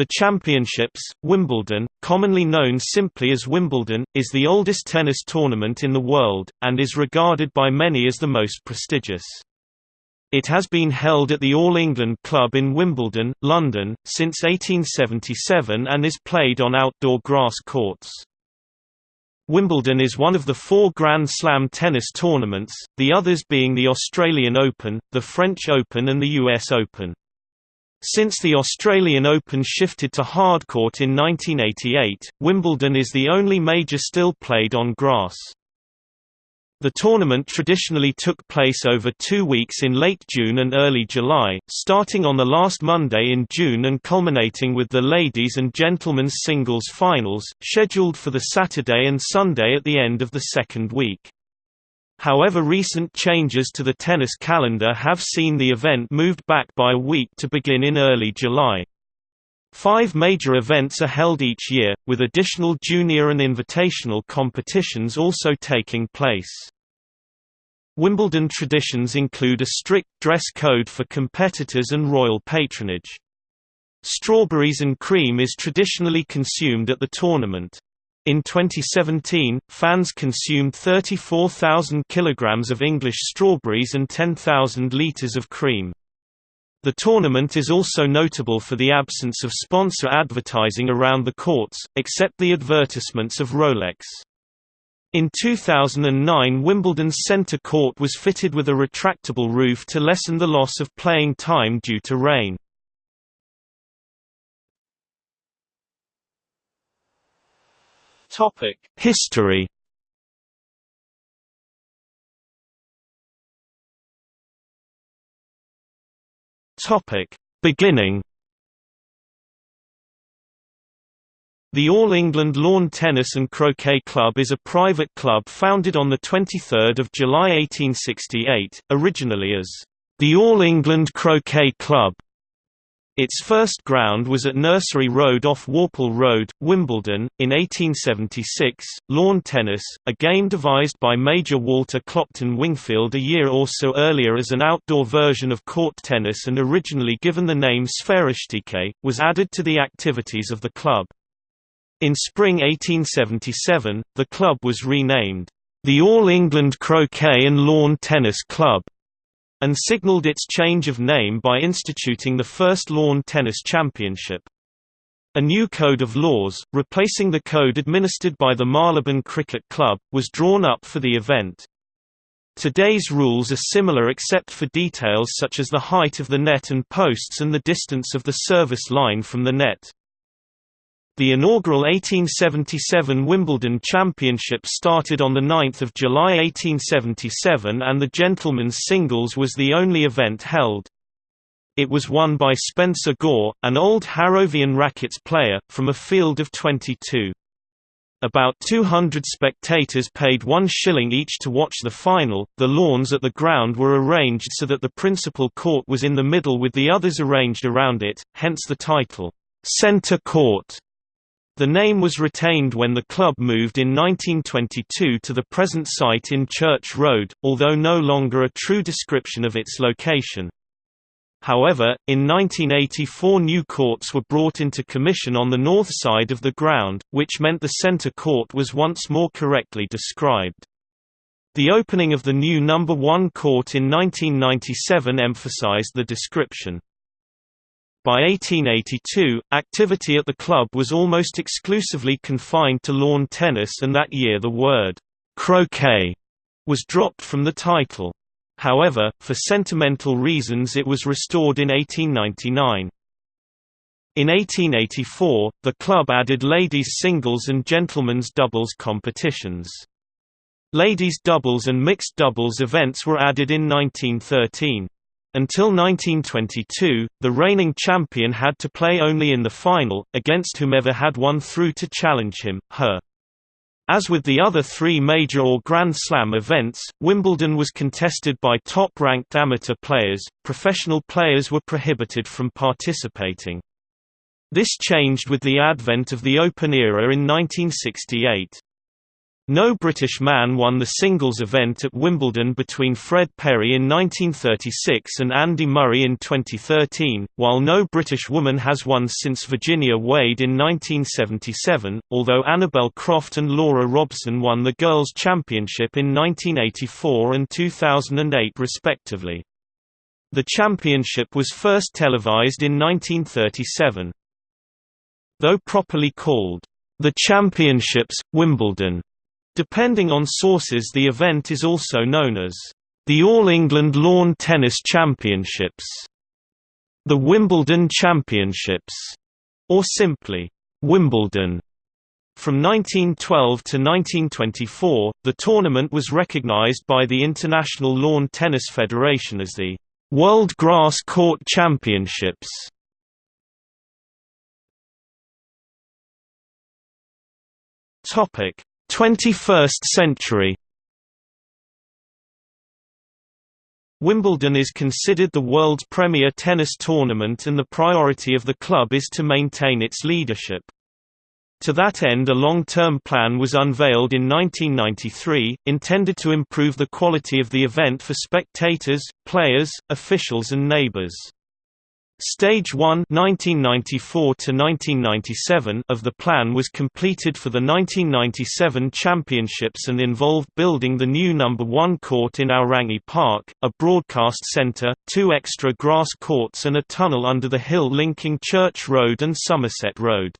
The Championships, Wimbledon, commonly known simply as Wimbledon, is the oldest tennis tournament in the world, and is regarded by many as the most prestigious. It has been held at the All England Club in Wimbledon, London, since 1877 and is played on outdoor grass courts. Wimbledon is one of the four Grand Slam tennis tournaments, the others being the Australian Open, the French Open and the US Open. Since the Australian Open shifted to hardcourt in 1988, Wimbledon is the only major still played on grass. The tournament traditionally took place over two weeks in late June and early July, starting on the last Monday in June and culminating with the ladies' and gentlemen's singles finals, scheduled for the Saturday and Sunday at the end of the second week. However recent changes to the tennis calendar have seen the event moved back by a week to begin in early July. Five major events are held each year, with additional junior and invitational competitions also taking place. Wimbledon traditions include a strict dress code for competitors and royal patronage. Strawberries and cream is traditionally consumed at the tournament. In 2017, fans consumed 34,000 kilograms of English strawberries and 10,000 liters of cream. The tournament is also notable for the absence of sponsor advertising around the courts, except the advertisements of Rolex. In 2009 Wimbledon's centre court was fitted with a retractable roof to lessen the loss of playing time due to rain. History. Beginning. The All England Lawn Tennis and Croquet Club is a private club founded on 23 July 1868, originally as the All England Croquet Club, its first ground was at Nursery Road off Worple Road, Wimbledon. In 1876, lawn tennis, a game devised by Major Walter Clopton Wingfield a year or so earlier as an outdoor version of court tennis and originally given the name Sphairistikè, was added to the activities of the club. In spring 1877, the club was renamed, the All England Croquet and Lawn Tennis Club, and signaled its change of name by instituting the first lawn tennis championship. A new code of laws, replacing the code administered by the Marylebone Cricket Club, was drawn up for the event. Today's rules are similar except for details such as the height of the net and posts and the distance of the service line from the net. The inaugural 1877 Wimbledon Championship started on 9 July 1877 and the gentlemen's singles was the only event held. It was won by Spencer Gore, an old Harrovian rackets player, from a field of 22. About 200 spectators paid one shilling each to watch the final. The lawns at the ground were arranged so that the principal court was in the middle with the others arranged around it, hence the title, Centre Court. The name was retained when the club moved in 1922 to the present site in Church Road, although no longer a true description of its location. However, in 1984 new courts were brought into commission on the north side of the ground, which meant the centre court was once more correctly described. The opening of the new number 1 court in 1997 emphasized the description. By 1882, activity at the club was almost exclusively confined to lawn tennis and that year the word, croquet, was dropped from the title. However, for sentimental reasons it was restored in 1899. In 1884, the club added ladies' singles and gentlemen's doubles competitions. Ladies' doubles and mixed doubles events were added in 1913. Until 1922, the reigning champion had to play only in the final, against whomever had won through to challenge him, her. As with the other three major or Grand Slam events, Wimbledon was contested by top-ranked amateur players, professional players were prohibited from participating. This changed with the advent of the Open era in 1968. No British man won the singles event at Wimbledon between Fred Perry in 1936 and Andy Murray in 2013, while no British woman has won since Virginia Wade in 1977, although Annabel Croft and Laura Robson won the Girls' Championship in 1984 and 2008 respectively. The championship was first televised in 1937. Though properly called, The Championships, Wimbledon, Depending on sources the event is also known as the All England Lawn Tennis Championships, the Wimbledon Championships, or simply Wimbledon. From 1912 to 1924, the tournament was recognized by the International Lawn Tennis Federation as the World Grass Court Championships. Topic: 21st century Wimbledon is considered the world's premier tennis tournament and the priority of the club is to maintain its leadership. To that end a long-term plan was unveiled in 1993, intended to improve the quality of the event for spectators, players, officials and neighbors. Stage 1 1994 of the plan was completed for the 1997 championships and involved building the new number 1 court in Aorangi Park, a broadcast centre, two extra grass courts and a tunnel under the hill linking Church Road and Somerset Road.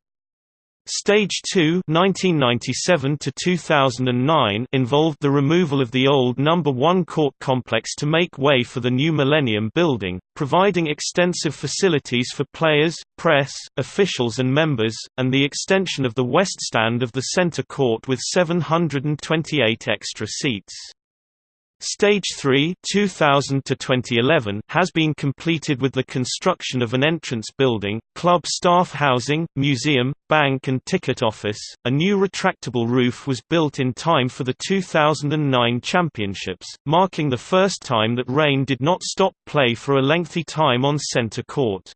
Stage 2 1997 to 2009 involved the removal of the old number 1 court complex to make way for the new Millennium building, providing extensive facilities for players, press, officials and members, and the extension of the west stand of the center court with 728 extra seats. Stage 3 2000 to 2011 has been completed with the construction of an entrance building, club staff housing, museum, bank and ticket office. A new retractable roof was built in time for the 2009 championships, marking the first time that rain did not stop play for a lengthy time on center court.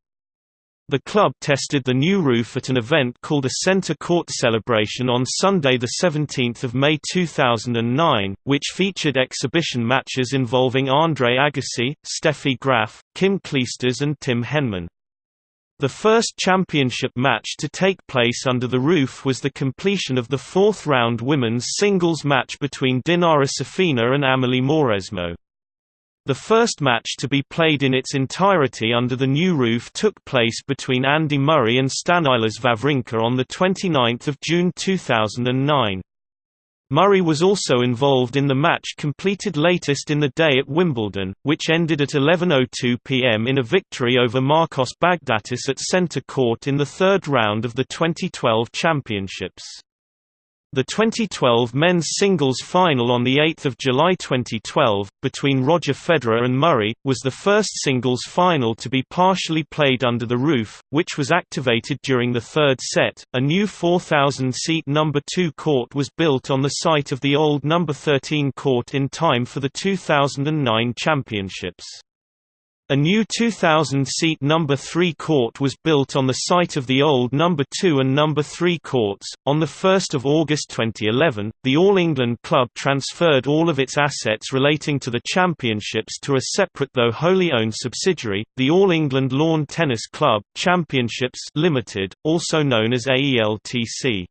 The club tested the new roof at an event called a Centre Court Celebration on Sunday 17 May 2009, which featured exhibition matches involving Andre Agassi, Steffi Graf, Kim Clijsters and Tim Henman. The first championship match to take place under the roof was the completion of the fourth-round women's singles match between Dinara Safina and Amelie Mauresmo. The first match to be played in its entirety under the new roof took place between Andy Murray and Stanislas Wawrinka on 29 June 2009. Murray was also involved in the match completed latest in the day at Wimbledon, which ended at 11.02 pm in a victory over Marcos Baghdatis at centre court in the third round of the 2012 championships. The 2012 men's singles final on 8 July 2012, between Roger Federer and Murray, was the first singles final to be partially played under the roof, which was activated during the third set. A new 4,000-seat number 2 court was built on the site of the old number 13 court in time for the 2009 championships. A new 2,000-seat number 3 court was built on the site of the old number 2 and number 3 courts. On the 1st of August 2011, the All England club transferred all of its assets relating to the championships to a separate though wholly owned subsidiary, the All England Lawn Tennis Club Championships Limited, also known as AELTC.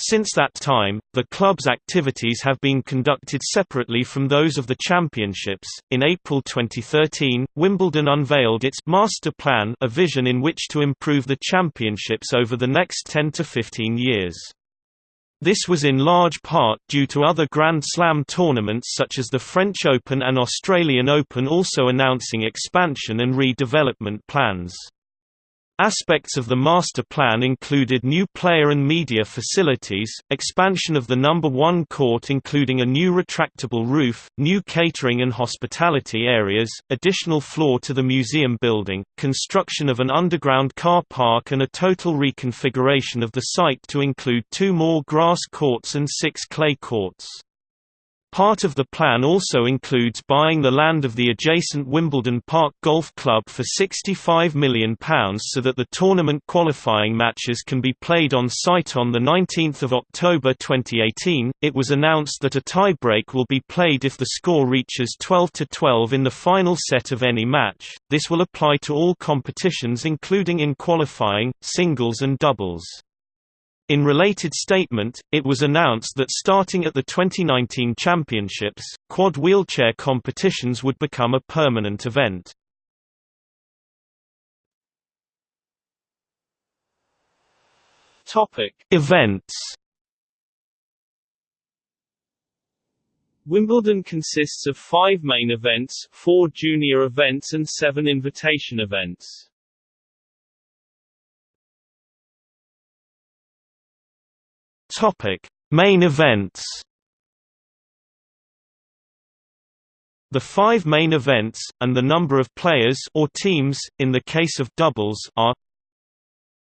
Since that time, the club's activities have been conducted separately from those of the championships. In April 2013, Wimbledon unveiled its master plan, a vision in which to improve the championships over the next 10 to 15 years. This was in large part due to other Grand Slam tournaments such as the French Open and Australian Open also announcing expansion and redevelopment plans. Aspects of the master plan included new player and media facilities, expansion of the number 1 court including a new retractable roof, new catering and hospitality areas, additional floor to the museum building, construction of an underground car park and a total reconfiguration of the site to include two more grass courts and six clay courts. Part of the plan also includes buying the land of the adjacent Wimbledon Park Golf Club for £65 million so that the tournament qualifying matches can be played on site on 19 October 2018. It was announced that a tiebreak will be played if the score reaches 12-12 in the final set of any match. This will apply to all competitions including in qualifying, singles and doubles. In related statement, it was announced that starting at the 2019 championships, quad wheelchair competitions would become a permanent event. Topic: Events. Wimbledon consists of five main events, four junior events and seven invitation events. Topic: Main events. The five main events, and the number of players or teams, in the case of doubles are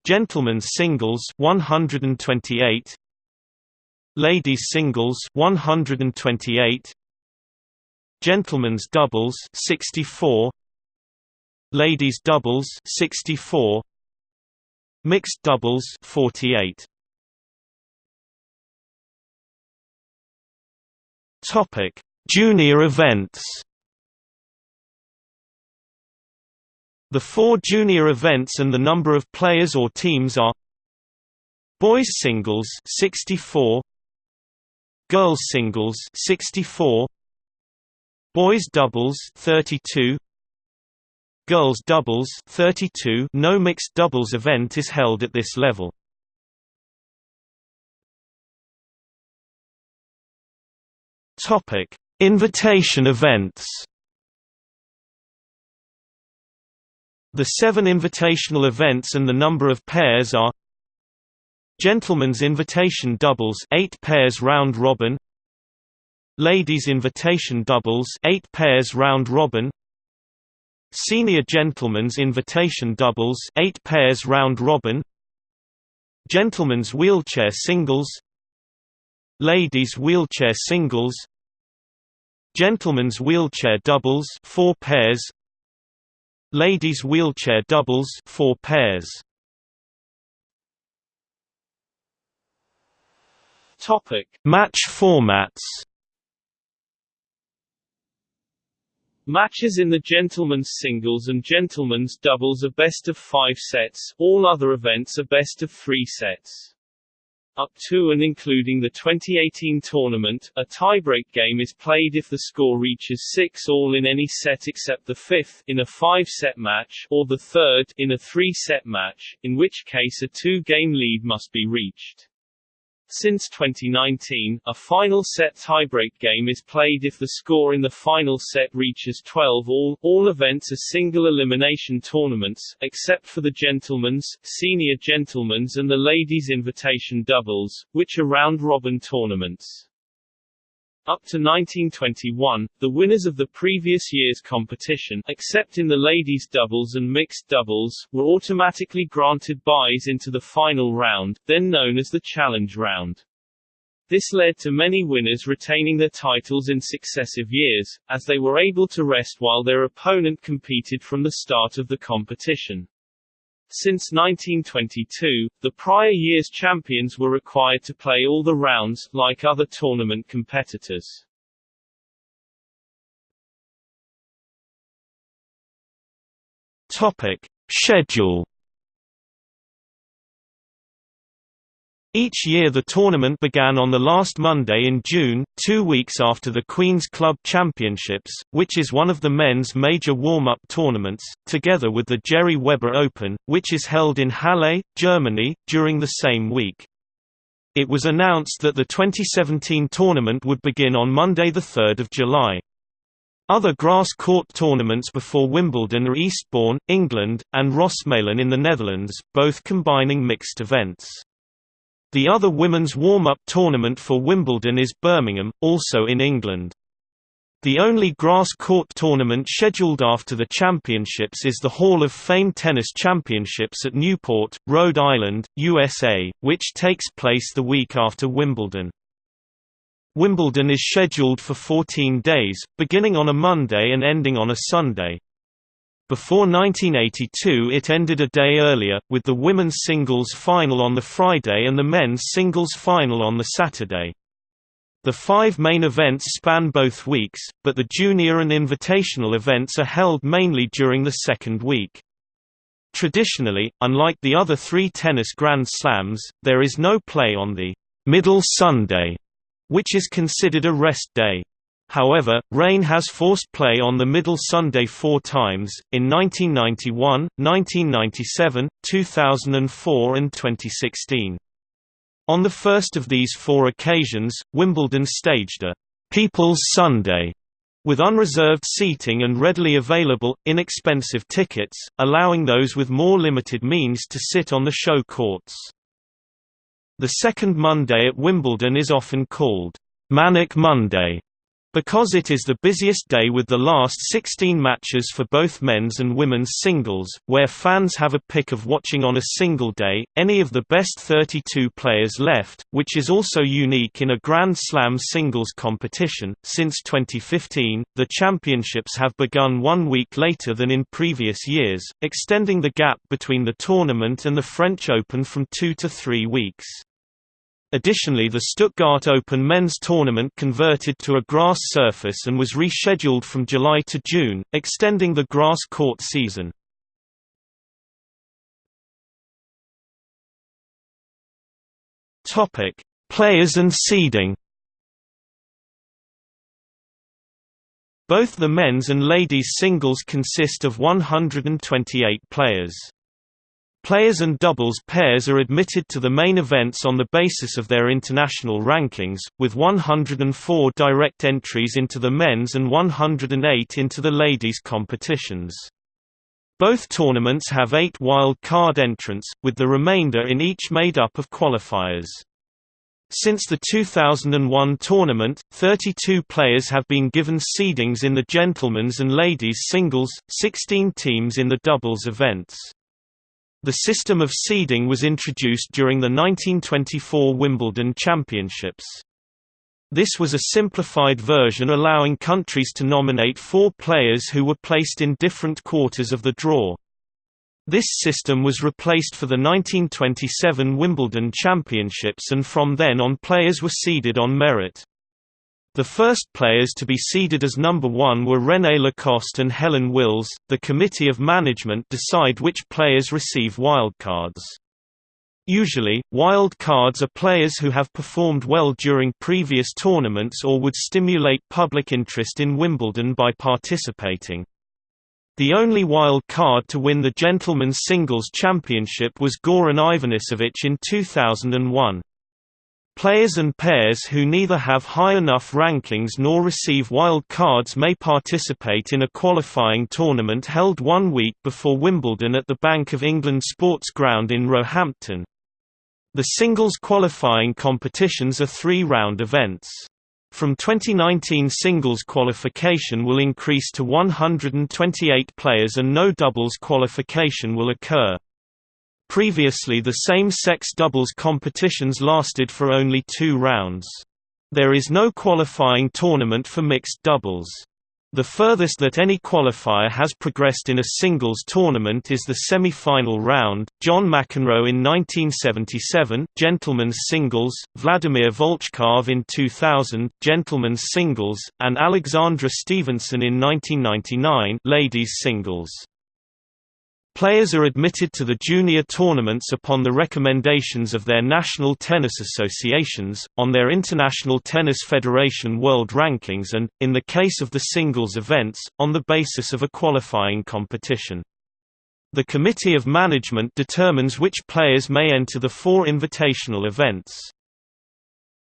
Gentlemen's singles 128 Ladies singles 128 Gentlemen's doubles 64 Ladies doubles 64 Mixed doubles 48 Topic: Junior events. The four junior events and the number of players or teams are Boys singles 64 Girls singles 64 Boys doubles 32 Girls doubles 32 No mixed doubles event is held at this level Topic: Invitation events. The seven invitational events and the number of pairs are Gentlemen's Invitation Doubles 8 pairs round robin. Ladies Invitation Doubles 8 pairs round robin. Senior Gentlemen's Invitation Doubles 8 pairs round robin. Gentlemen's Wheelchair Singles. Ladies Wheelchair Singles Gentlemen's wheelchair doubles 4 pairs. Ladies wheelchair doubles 4 pairs. Topic. Match formats. Matches in the gentlemen's singles and gentlemen's doubles are best of 5 sets all other events are best of 3 sets up to and including the 2018 tournament, a tiebreak game is played if the score reaches 6 all in any set except the fifth in a 5-set match or the third in a 3-set match, in which case a 2-game lead must be reached. Since 2019, a final set tiebreak game is played if the score in the final set reaches 12 all. All events are single elimination tournaments, except for the gentlemen's, senior gentlemen's and the ladies' invitation doubles, which are round-robin tournaments. Up to 1921, the winners of the previous year's competition except in the ladies' doubles and mixed doubles, were automatically granted byes into the final round, then known as the Challenge Round. This led to many winners retaining their titles in successive years, as they were able to rest while their opponent competed from the start of the competition. Since 1922, the prior year's champions were required to play all the rounds, like other tournament competitors. Topic. Schedule Each year the tournament began on the last Monday in June, two weeks after the Queen's Club Championships, which is one of the men's major warm-up tournaments, together with the Gerry Weber Open, which is held in Halle, Germany, during the same week. It was announced that the 2017 tournament would begin on Monday 3 July. Other grass court tournaments before Wimbledon are Eastbourne, England, and Rosmalen in the Netherlands, both combining mixed events. The other women's warm-up tournament for Wimbledon is Birmingham, also in England. The only grass court tournament scheduled after the championships is the Hall of Fame Tennis Championships at Newport, Rhode Island, USA, which takes place the week after Wimbledon. Wimbledon is scheduled for 14 days, beginning on a Monday and ending on a Sunday. Before 1982 it ended a day earlier, with the women's singles final on the Friday and the men's singles final on the Saturday. The five main events span both weeks, but the junior and invitational events are held mainly during the second week. Traditionally, unlike the other three tennis Grand Slams, there is no play on the middle Sunday, which is considered a rest day. However, rain has forced play on the middle Sunday four times, in 1991, 1997, 2004 and 2016. On the first of these four occasions, Wimbledon staged a «People's Sunday» with unreserved seating and readily available, inexpensive tickets, allowing those with more limited means to sit on the show courts. The second Monday at Wimbledon is often called «Manic Monday» Because it is the busiest day with the last 16 matches for both men's and women's singles, where fans have a pick of watching on a single day, any of the best 32 players left, which is also unique in a Grand Slam singles competition. Since 2015, the championships have begun one week later than in previous years, extending the gap between the tournament and the French Open from two to three weeks. Additionally the Stuttgart Open men's tournament converted to a grass surface and was rescheduled from July to June, extending the grass court season. Players and seeding Both the men's and ladies' singles consist of 128 players. Players and doubles pairs are admitted to the main events on the basis of their international rankings, with 104 direct entries into the men's and 108 into the ladies' competitions. Both tournaments have eight wild card entrants, with the remainder in each made up of qualifiers. Since the 2001 tournament, 32 players have been given seedings in the gentlemen's and ladies' singles, 16 teams in the doubles events. The system of seeding was introduced during the 1924 Wimbledon Championships. This was a simplified version allowing countries to nominate four players who were placed in different quarters of the draw. This system was replaced for the 1927 Wimbledon Championships and from then on players were seeded on merit. The first players to be seeded as number one were René Lacoste and Helen Wills. The Committee of Management decide which players receive wildcards. Usually, wild cards are players who have performed well during previous tournaments or would stimulate public interest in Wimbledon by participating. The only wild card to win the Gentlemen's Singles Championship was Goran Ivanisevic in 2001. Players and pairs who neither have high enough rankings nor receive wild cards may participate in a qualifying tournament held one week before Wimbledon at the Bank of England Sports Ground in Roehampton. The singles qualifying competitions are three-round events. From 2019 singles qualification will increase to 128 players and no doubles qualification will occur. Previously the same-sex doubles competitions lasted for only two rounds. There is no qualifying tournament for mixed doubles. The furthest that any qualifier has progressed in a singles tournament is the semi-final round. John McEnroe in 1977, gentlemen's singles; Vladimir Volchkov in 2000, gentlemen's singles; and Alexandra Stevenson in 1999, ladies singles. Players are admitted to the junior tournaments upon the recommendations of their national tennis associations, on their International Tennis Federation world rankings and, in the case of the singles events, on the basis of a qualifying competition. The Committee of Management determines which players may enter the four invitational events.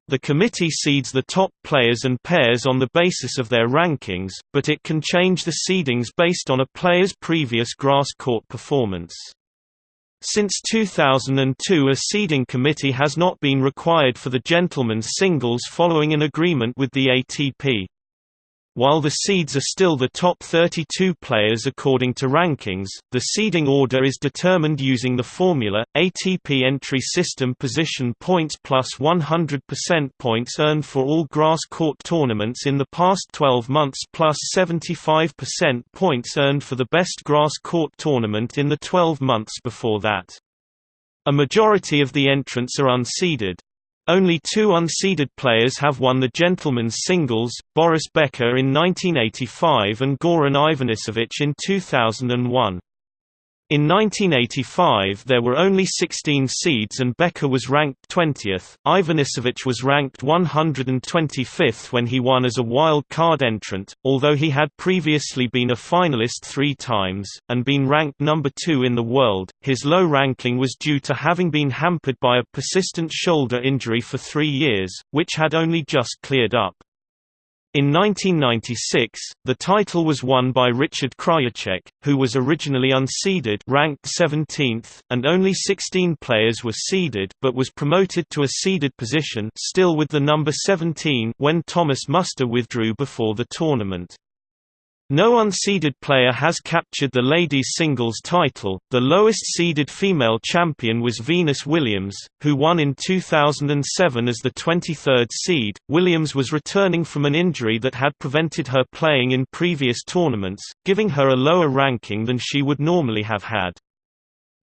The committee seeds the top players and pairs on the basis of their rankings, but it can change the seedings based on a player's previous grass court performance. Since 2002 a seeding committee has not been required for the gentlemen's singles following an agreement with the ATP. While the seeds are still the top 32 players according to rankings, the seeding order is determined using the formula, ATP entry system position points plus 100% points earned for all grass court tournaments in the past 12 months plus 75% points earned for the best grass court tournament in the 12 months before that. A majority of the entrants are unseeded, only two unseeded players have won the gentlemen's singles, Boris Becker in 1985 and Goran Ivanisevic in 2001. In 1985 there were only 16 seeds and Becker was ranked 20th, Ivanisevic was ranked 125th when he won as a wild card entrant, although he had previously been a finalist three times, and been ranked number 2 in the world, his low ranking was due to having been hampered by a persistent shoulder injury for three years, which had only just cleared up. In 1996, the title was won by Richard Krajicek, who was originally unseeded ranked 17th, and only 16 players were seeded but was promoted to a seeded position still with the number 17 when Thomas Muster withdrew before the tournament. No unseeded player has captured the ladies' singles title. The lowest seeded female champion was Venus Williams, who won in 2007 as the 23rd seed. Williams was returning from an injury that had prevented her playing in previous tournaments, giving her a lower ranking than she would normally have had.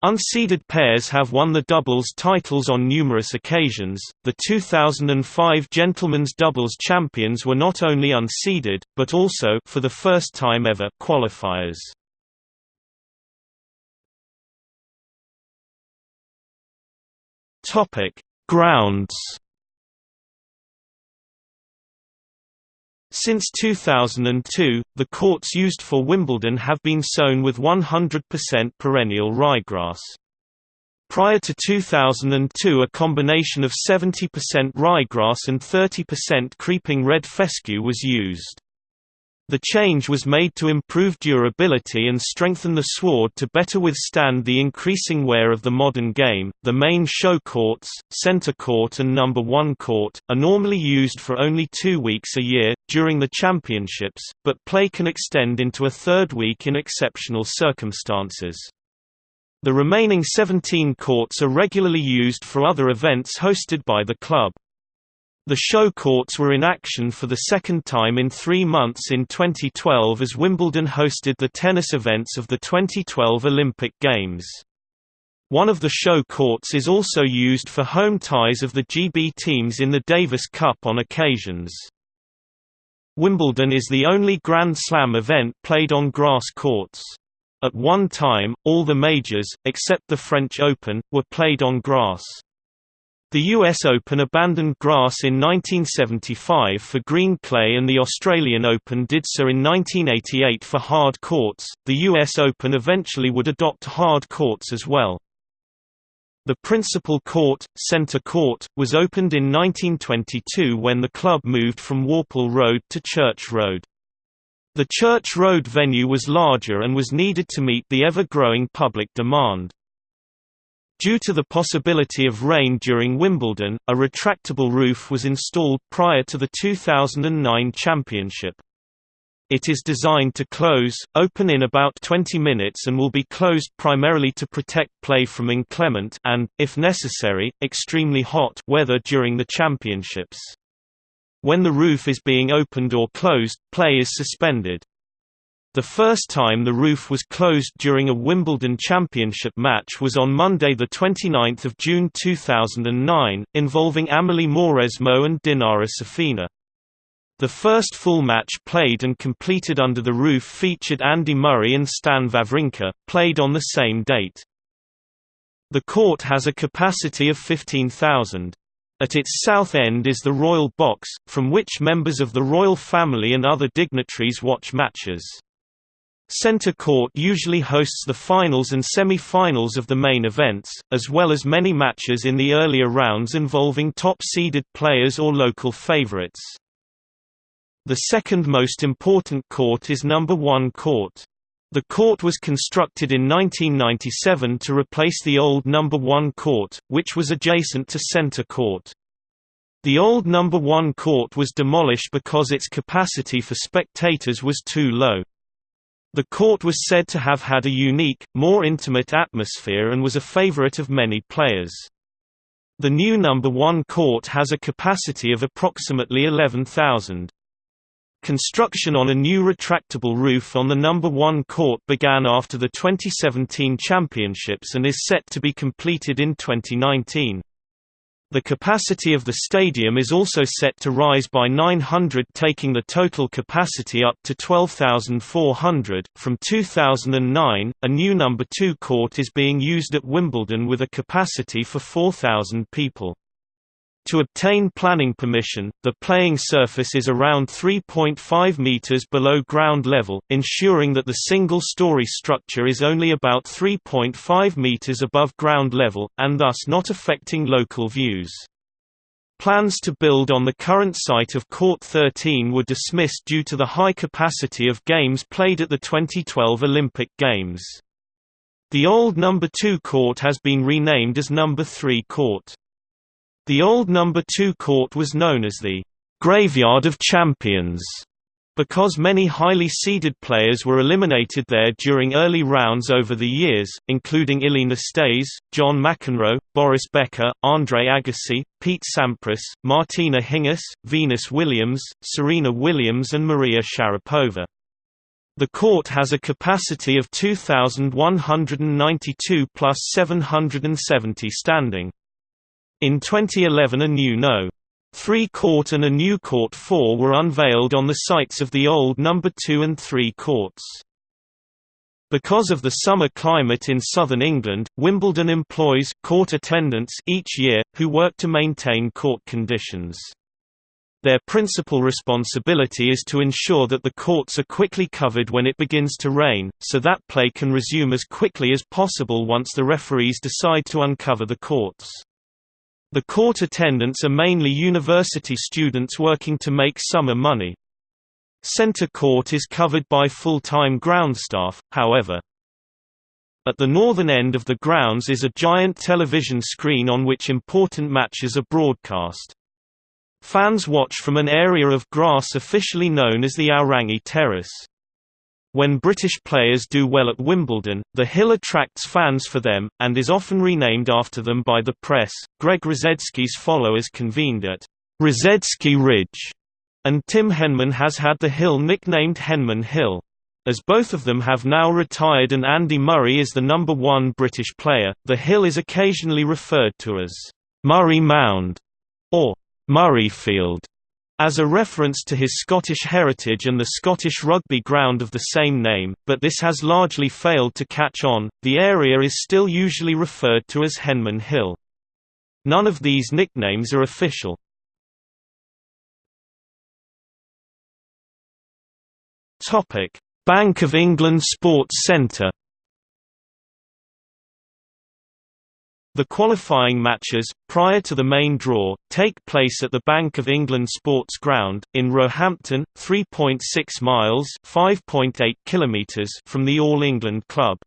Unseeded pairs have won the doubles titles on numerous occasions. The 2005 Gentlemen's Doubles champions were not only unseeded, but also for the first time ever qualifiers. Topic: Grounds Since 2002, the courts used for Wimbledon have been sown with 100% perennial ryegrass. Prior to 2002 a combination of 70% ryegrass and 30% creeping red fescue was used. The change was made to improve durability and strengthen the sward to better withstand the increasing wear of the modern game. The main show courts, center court and number 1 court, are normally used for only two weeks a year, during the championships, but play can extend into a third week in exceptional circumstances. The remaining 17 courts are regularly used for other events hosted by the club. The show courts were in action for the second time in three months in 2012 as Wimbledon hosted the tennis events of the 2012 Olympic Games. One of the show courts is also used for home ties of the GB teams in the Davis Cup on occasions. Wimbledon is the only Grand Slam event played on grass courts. At one time, all the majors, except the French Open, were played on grass. The US Open abandoned grass in 1975 for green clay and the Australian Open did so in 1988 for hard courts. The US Open eventually would adopt hard courts as well. The principal court, Centre Court, was opened in 1922 when the club moved from Worple Road to Church Road. The Church Road venue was larger and was needed to meet the ever-growing public demand. Due to the possibility of rain during Wimbledon, a retractable roof was installed prior to the 2009 championship. It is designed to close, open in about 20 minutes and will be closed primarily to protect play from inclement and, if necessary, extremely hot weather during the championships. When the roof is being opened or closed, play is suspended. The first time the roof was closed during a Wimbledon Championship match was on Monday 29 June 2009, involving Amelie Mauresmo and Dinara Safina. The first full match played and completed under the roof featured Andy Murray and Stan Wawrinka, played on the same date. The court has a capacity of 15,000. At its south end is the Royal Box, from which members of the royal family and other dignitaries watch matches. Center Court usually hosts the finals and semi-finals of the main events, as well as many matches in the earlier rounds involving top-seeded players or local favorites. The second most important court is number 1 court. The court was constructed in 1997 to replace the old number 1 court, which was adjacent to Center Court. The old number 1 court was demolished because its capacity for spectators was too low. The court was said to have had a unique, more intimate atmosphere and was a favorite of many players. The new number 1 court has a capacity of approximately 11,000. Construction on a new retractable roof on the number 1 court began after the 2017 championships and is set to be completed in 2019. The capacity of the stadium is also set to rise by 900 taking the total capacity up to 12,400. From 2009, a new number 2 court is being used at Wimbledon with a capacity for 4,000 people. To obtain planning permission, the playing surface is around 3.5 meters below ground level, ensuring that the single-story structure is only about 3.5 meters above ground level, and thus not affecting local views. Plans to build on the current site of Court 13 were dismissed due to the high capacity of games played at the 2012 Olympic Games. The old number 2 court has been renamed as number 3 court. The old number 2 court was known as the Graveyard of Champions because many highly seeded players were eliminated there during early rounds over the years, including Ilie Nastase, John McEnroe, Boris Becker, Andre Agassi, Pete Sampras, Martina Hingis, Venus Williams, Serena Williams and Maria Sharapova. The court has a capacity of 2,192 plus 770 standing. In 2011 a new No. 3 court and a new court 4 were unveiled on the sites of the old No. 2 and 3 courts. Because of the summer climate in southern England, Wimbledon employs court attendants each year, who work to maintain court conditions. Their principal responsibility is to ensure that the courts are quickly covered when it begins to rain, so that play can resume as quickly as possible once the referees decide to uncover the courts. The court attendants are mainly university students working to make summer money. Center court is covered by full-time ground staff, however. At the northern end of the grounds is a giant television screen on which important matches are broadcast. Fans watch from an area of grass officially known as the Aorangi Terrace. When British players do well at Wimbledon, the hill attracts fans for them, and is often renamed after them by the press. Greg Rusedski's followers convened at Rusedski Ridge, and Tim Henman has had the hill nicknamed Henman Hill. As both of them have now retired and Andy Murray is the number one British player, the hill is occasionally referred to as Murray Mound or Murrayfield. As a reference to his Scottish heritage and the Scottish rugby ground of the same name, but this has largely failed to catch on, the area is still usually referred to as Henman Hill. None of these nicknames are official. Topic: Bank of England Sports Centre The qualifying matches, prior to the main draw, take place at the Bank of England Sports Ground, in Roehampton, 3.6 miles kilometers from the All England Club.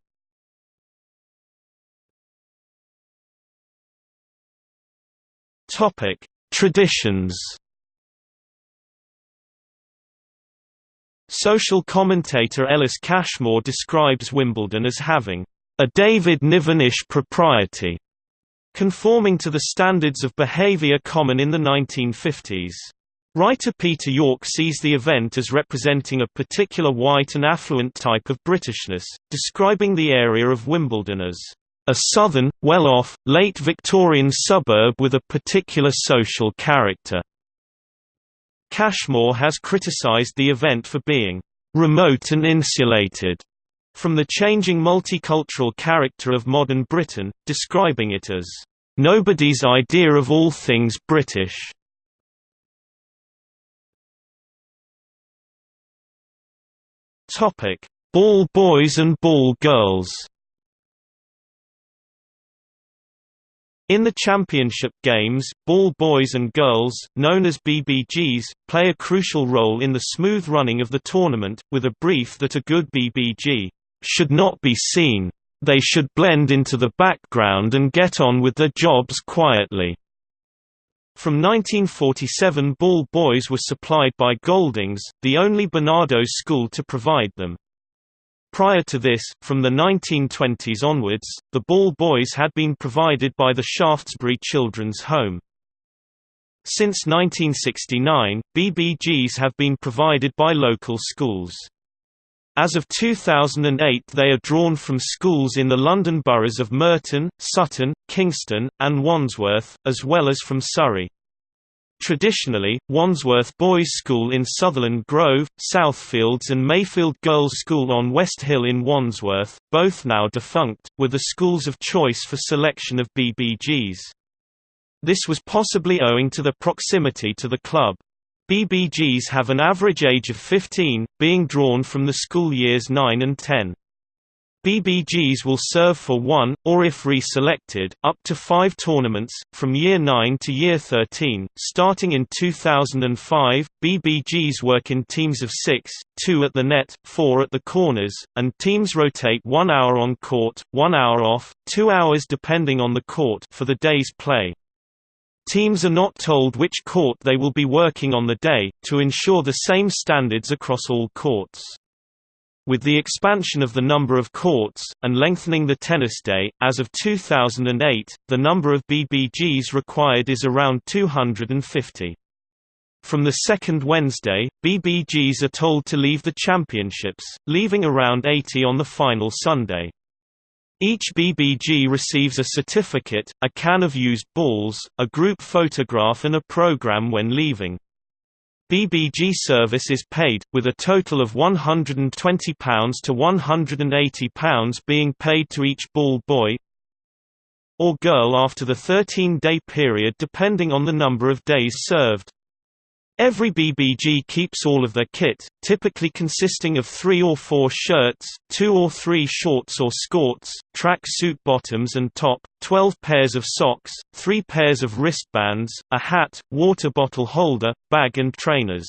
Traditions Social commentator Ellis Cashmore describes Wimbledon as having a David Nivenish propriety conforming to the standards of behavior common in the 1950s. Writer Peter York sees the event as representing a particular white and affluent type of Britishness, describing the area of Wimbledon as a southern, well-off, late Victorian suburb with a particular social character. Cashmore has criticised the event for being remote and insulated from the changing multicultural character of modern Britain, describing it as, "...nobody's idea of all things British." Ball boys and ball girls In the championship games, ball boys and girls, known as BBGs, play a crucial role in the smooth running of the tournament, with a brief that a good BBG should not be seen. They should blend into the background and get on with their jobs quietly. From 1947 ball boys were supplied by Goldings, the only Barnardo's school to provide them. Prior to this, from the 1920s onwards, the ball boys had been provided by the Shaftesbury Children's Home. Since 1969, BBGs have been provided by local schools. As of 2008 they are drawn from schools in the London boroughs of Merton, Sutton, Kingston, and Wandsworth, as well as from Surrey. Traditionally, Wandsworth Boys' School in Sutherland Grove, Southfields and Mayfield Girls' School on West Hill in Wandsworth, both now defunct, were the schools of choice for selection of BBGs. This was possibly owing to the proximity to the club. BBGs have an average age of 15, being drawn from the school years 9 and 10. BBGs will serve for one, or if re-selected, up to five tournaments, from Year 9 to Year 13. Starting in 2005, BBGs work in teams of six, two at the net, four at the corners, and teams rotate one hour on court, one hour off, two hours depending on the court for the day's play. Teams are not told which court they will be working on the day, to ensure the same standards across all courts. With the expansion of the number of courts, and lengthening the tennis day, as of 2008, the number of BBGs required is around 250. From the second Wednesday, BBGs are told to leave the championships, leaving around 80 on the final Sunday. Each BBG receives a certificate, a can of used balls, a group photograph and a program when leaving. BBG service is paid, with a total of £120 to £180 being paid to each ball boy or girl after the 13-day period depending on the number of days served. Every BBG keeps all of their kit, typically consisting of three or four shirts, two or three shorts or skirts, track suit bottoms and top, 12 pairs of socks, three pairs of wristbands, a hat, water bottle holder, bag and trainers.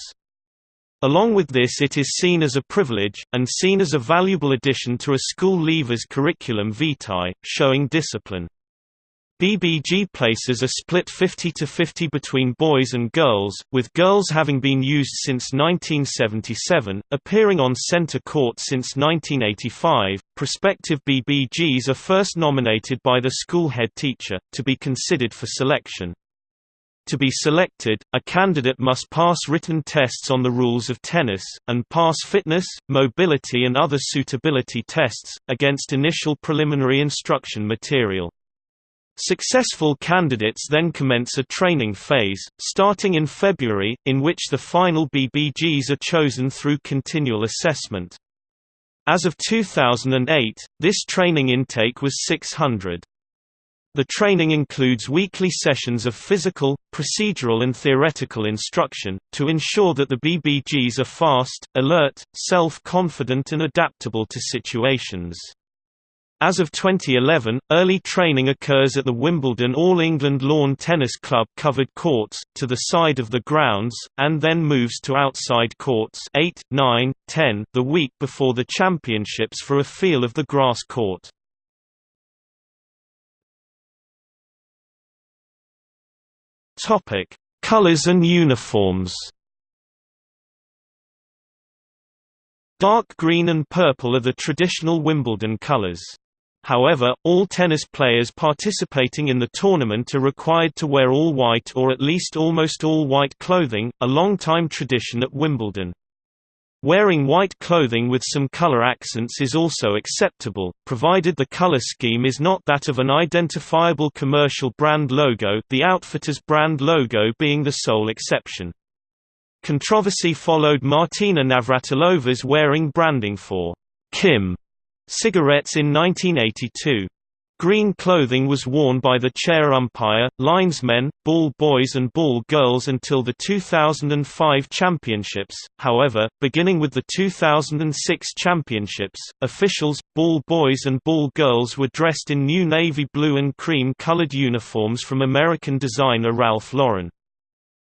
Along with this it is seen as a privilege, and seen as a valuable addition to a school leaver's curriculum vitae, showing discipline. BBG places are split 50 to 50 between boys and girls, with girls having been used since 1977, appearing on center court since 1985. Prospective BBGs are first nominated by the school head teacher, to be considered for selection. To be selected, a candidate must pass written tests on the rules of tennis, and pass fitness, mobility and other suitability tests, against initial preliminary instruction material. Successful candidates then commence a training phase, starting in February, in which the final BBGs are chosen through continual assessment. As of 2008, this training intake was 600. The training includes weekly sessions of physical, procedural and theoretical instruction, to ensure that the BBGs are fast, alert, self-confident and adaptable to situations. As of 2011, early training occurs at the Wimbledon All England Lawn Tennis Club covered courts, to the side of the grounds, and then moves to outside courts 8, 9, 10 the week before the championships for a feel of the grass court. Colors and uniforms Dark green and purple are the traditional Wimbledon colors. However, all tennis players participating in the tournament are required to wear all white or at least almost all white clothing, a long-time tradition at Wimbledon. Wearing white clothing with some color accents is also acceptable, provided the color scheme is not that of an identifiable commercial brand logo the outfitter's brand logo being the sole exception. Controversy followed Martina Navratilova's wearing branding for Kim Cigarettes in 1982. Green clothing was worn by the chair umpire, linesmen, ball boys and ball girls until the 2005 championships, however, beginning with the 2006 championships, officials, ball boys and ball girls were dressed in new navy blue and cream colored uniforms from American designer Ralph Lauren.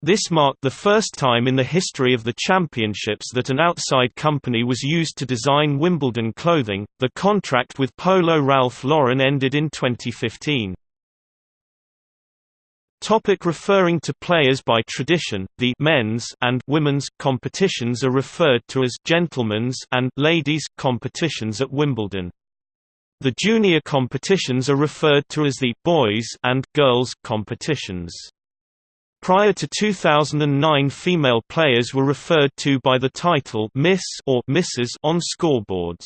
This marked the first time in the history of the championships that an outside company was used to design Wimbledon clothing. The contract with Polo Ralph Lauren ended in 2015. Topic referring to players by tradition, the men's and women's competitions are referred to as gentlemen's and ladies competitions at Wimbledon. The junior competitions are referred to as the boys and girls competitions. Prior to 2009 female players were referred to by the title Miss or Mrs on scoreboards.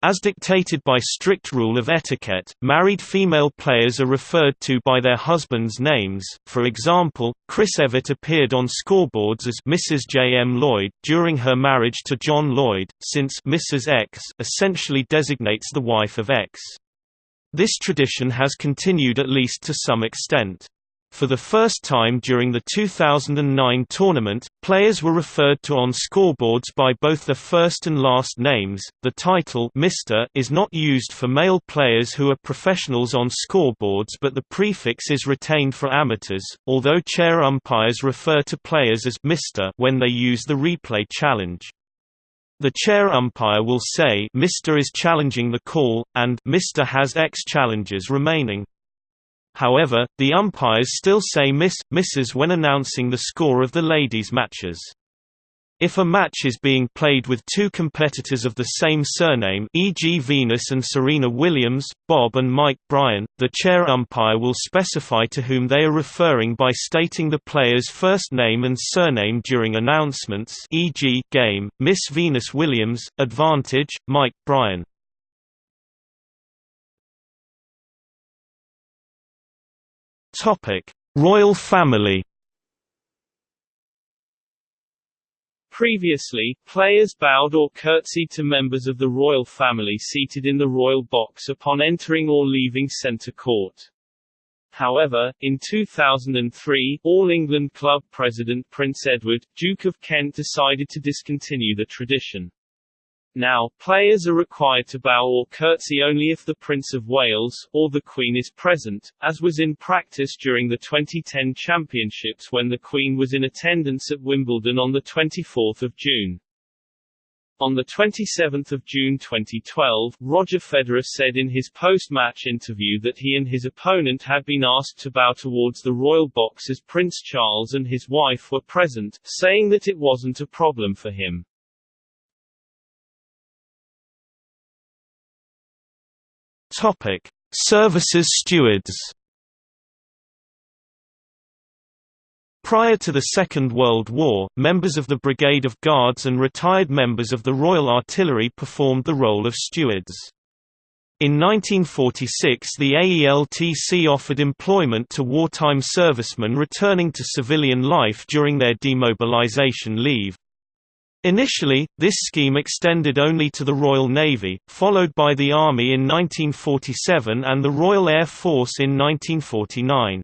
As dictated by strict rule of etiquette, married female players are referred to by their husbands' names. For example, Chris Evert appeared on scoreboards as Mrs. J. M. Lloyd during her marriage to John Lloyd, since Mrs. X essentially designates the wife of X. This tradition has continued at least to some extent. For the first time during the 2009 tournament, players were referred to on scoreboards by both their first and last names. The title Mr. is not used for male players who are professionals on scoreboards, but the prefix is retained for amateurs, although chair umpires refer to players as Mr. when they use the replay challenge. The chair umpire will say Mr. is challenging the call, and Mr. has X challenges remaining. However, the umpires still say Miss, misses when announcing the score of the ladies' matches. If a match is being played with two competitors of the same surname e.g. Venus and Serena Williams, Bob and Mike Bryan, the chair umpire will specify to whom they are referring by stating the player's first name and surname during announcements e.g. game, Miss Venus Williams, advantage, Mike Bryan. Topic: Royal family. Previously, players bowed or curtsied to members of the royal family seated in the royal box upon entering or leaving centre court. However, in 2003, All England club president Prince Edward, Duke of Kent decided to discontinue the tradition. Now, players are required to bow or curtsy only if the Prince of Wales, or the Queen is present, as was in practice during the 2010 championships when the Queen was in attendance at Wimbledon on 24 June. On 27 June 2012, Roger Federer said in his post-match interview that he and his opponent had been asked to bow towards the royal box as Prince Charles and his wife were present, saying that it wasn't a problem for him. Topic: Services stewards. Prior to the Second World War, members of the Brigade of Guards and retired members of the Royal Artillery performed the role of stewards. In 1946 the AELTC offered employment to wartime servicemen returning to civilian life during their demobilization leave. Initially, this scheme extended only to the Royal Navy, followed by the Army in 1947 and the Royal Air Force in 1949.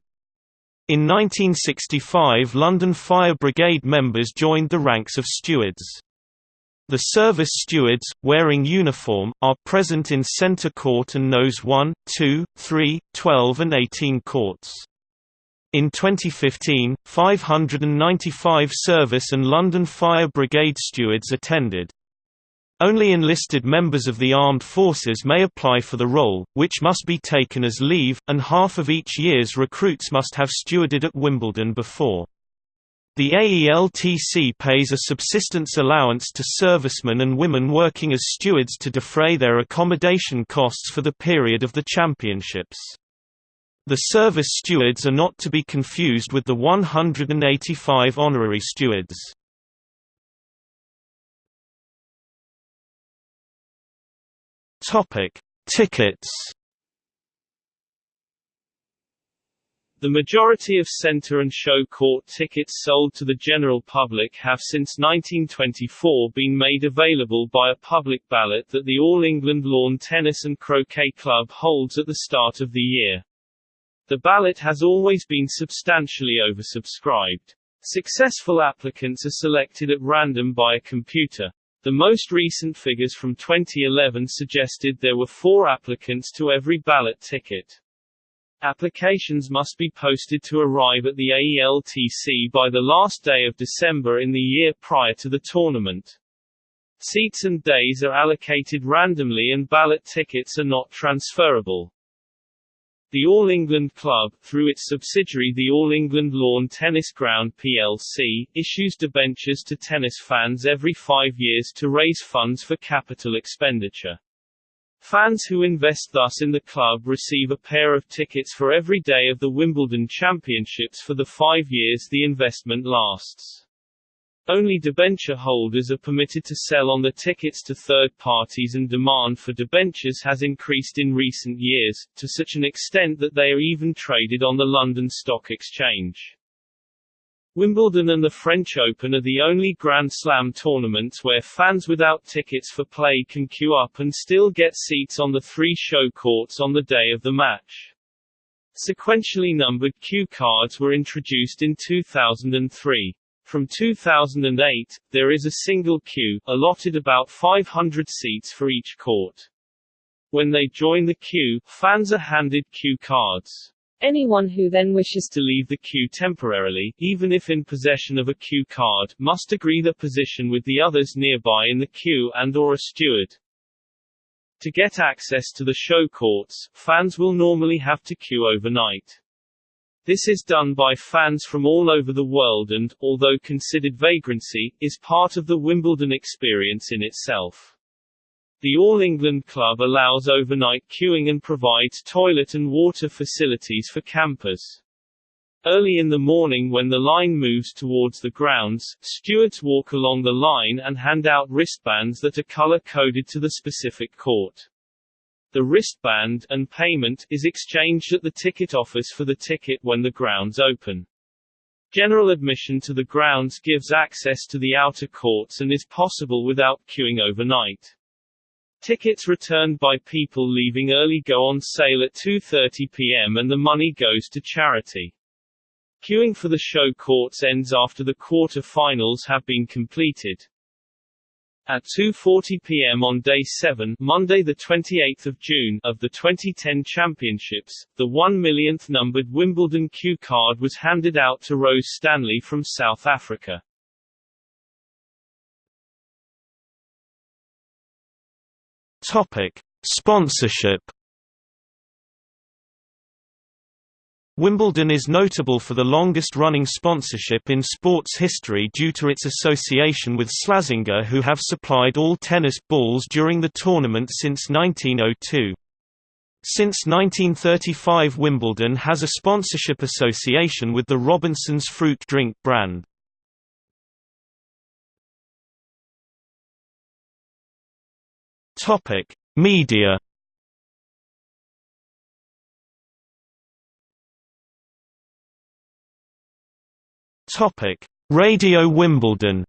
In 1965 London Fire Brigade members joined the ranks of stewards. The service stewards, wearing uniform, are present in Centre Court and Nose 1, 2, 3, 12 and 18 courts. In 2015, 595 service and London Fire Brigade stewards attended. Only enlisted members of the armed forces may apply for the role, which must be taken as leave, and half of each year's recruits must have stewarded at Wimbledon before. The AELTC pays a subsistence allowance to servicemen and women working as stewards to defray their accommodation costs for the period of the championships. The service stewards are not to be confused with the 185 honorary stewards. Tickets. The majority of centre and show court tickets sold to the general public have since 1924 been made available by a public ballot that the All England Lawn Tennis and Croquet Club holds at the start of the year. The ballot has always been substantially oversubscribed. Successful applicants are selected at random by a computer. The most recent figures from 2011 suggested there were four applicants to every ballot ticket. Applications must be posted to arrive at the AELTC by the last day of December in the year prior to the tournament. Seats and days are allocated randomly and ballot tickets are not transferable. The All England Club, through its subsidiary the All England Lawn Tennis Ground plc, issues debentures to tennis fans every five years to raise funds for capital expenditure. Fans who invest thus in the club receive a pair of tickets for every day of the Wimbledon Championships for the five years the investment lasts. Only debenture holders are permitted to sell on the tickets to third parties and demand for debentures has increased in recent years, to such an extent that they are even traded on the London Stock Exchange. Wimbledon and the French Open are the only Grand Slam tournaments where fans without tickets for play can queue up and still get seats on the three show courts on the day of the match. Sequentially numbered queue cards were introduced in 2003. From 2008, there is a single queue, allotted about 500 seats for each court. When they join the queue, fans are handed queue cards. Anyone who then wishes to leave the queue temporarily, even if in possession of a queue card, must agree their position with the others nearby in the queue and or a steward. To get access to the show courts, fans will normally have to queue overnight. This is done by fans from all over the world and, although considered vagrancy, is part of the Wimbledon experience in itself. The All England Club allows overnight queuing and provides toilet and water facilities for campers. Early in the morning when the line moves towards the grounds, stewards walk along the line and hand out wristbands that are color-coded to the specific court. The wristband and payment is exchanged at the ticket office for the ticket when the grounds open. General admission to the grounds gives access to the outer courts and is possible without queuing overnight. Tickets returned by people leaving early go on sale at 2.30 pm and the money goes to charity. Queuing for the show courts ends after the quarter-finals have been completed. At 2.40 p.m. on Day 7 Monday 28 June of the 2010 Championships, the 1 millionth numbered Wimbledon queue card was handed out to Rose Stanley from South Africa. Topic. Sponsorship Wimbledon is notable for the longest-running sponsorship in sports history due to its association with Slazenger who have supplied all tennis balls during the tournament since 1902. Since 1935 Wimbledon has a sponsorship association with the Robinson's fruit drink brand. Media Topic: Radio Wimbledon.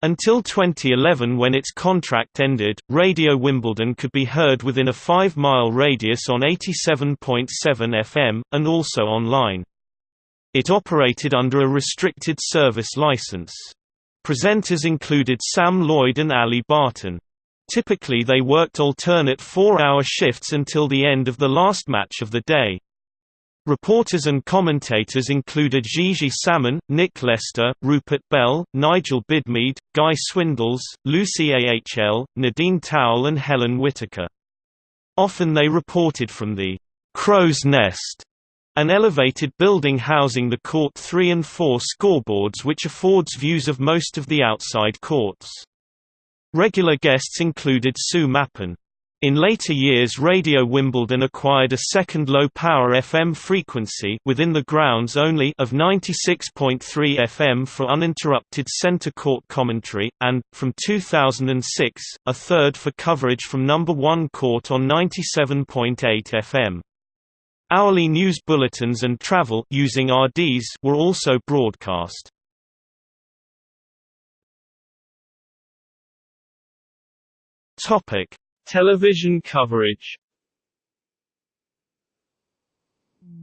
Until 2011 when its contract ended, Radio Wimbledon could be heard within a 5-mile radius on 87.7 FM, and also online. It operated under a restricted service license. Presenters included Sam Lloyd and Ali Barton. Typically they worked alternate four-hour shifts until the end of the last match of the day. Reporters and commentators included Gigi Salmon, Nick Lester, Rupert Bell, Nigel Bidmead, Guy Swindells, Lucie Ahl, Nadine Towle and Helen Whitaker. Often they reported from the «Crow's Nest», an elevated building housing the Court 3 and 4 scoreboards which affords views of most of the outside courts. Regular guests included Sue Mappin. In later years Radio Wimbledon acquired a second low-power FM frequency within the grounds only of 96.3 FM for uninterrupted centre court commentary, and, from 2006, a third for coverage from number 1 court on 97.8 FM. Hourly news bulletins and travel using RDS were also broadcast. Topic Television coverage